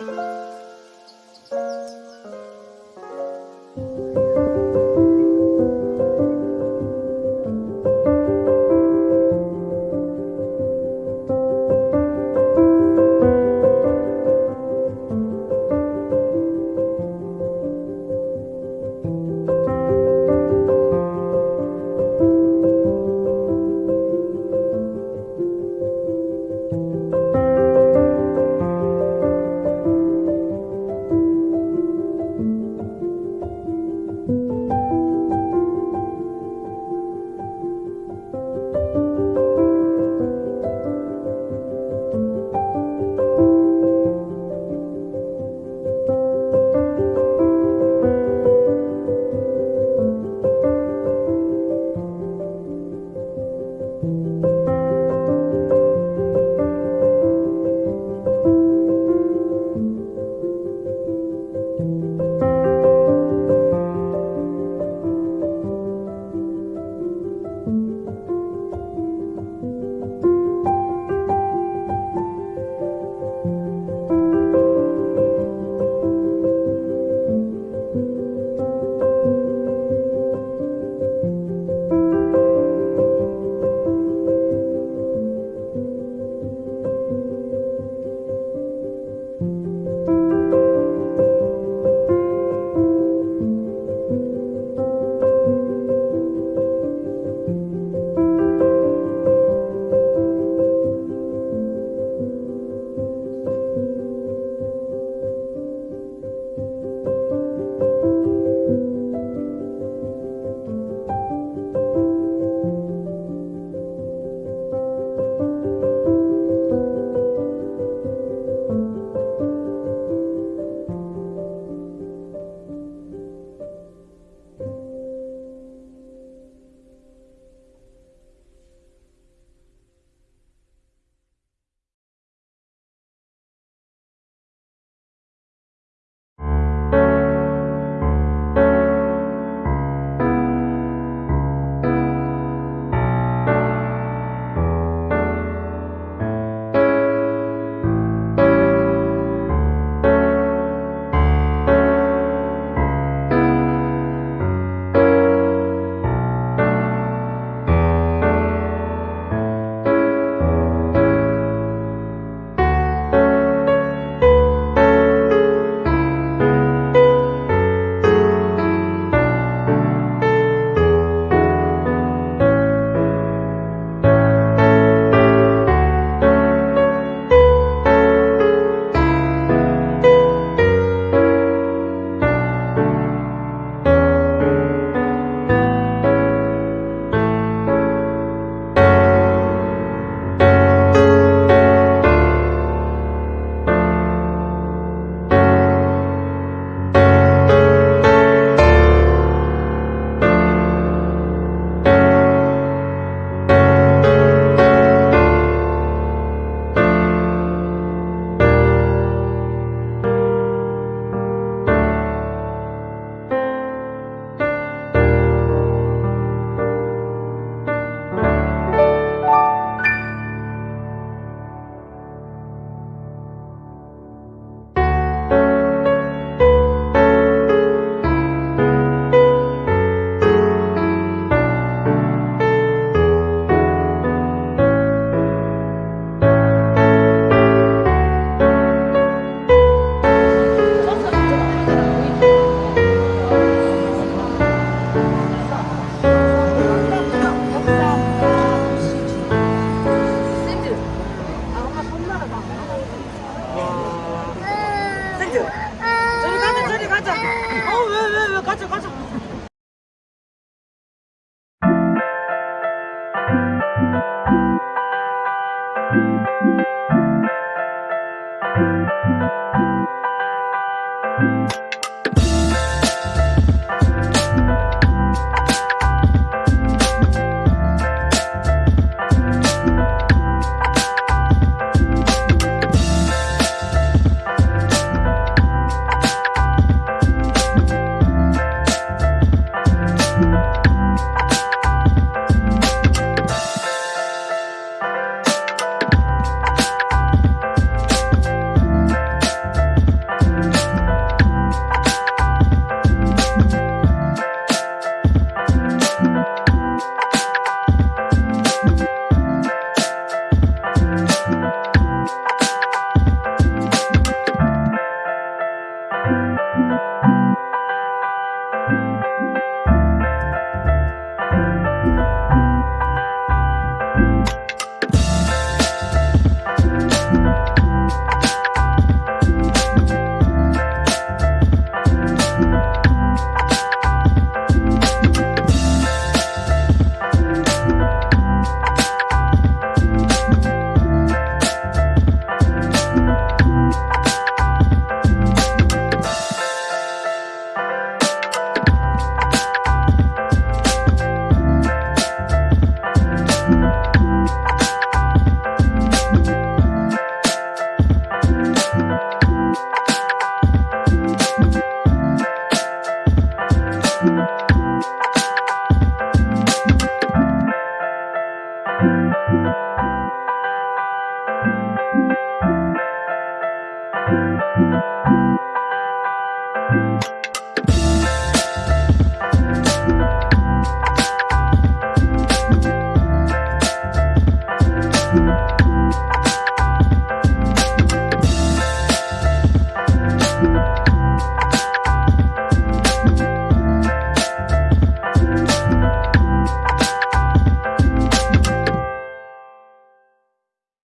Música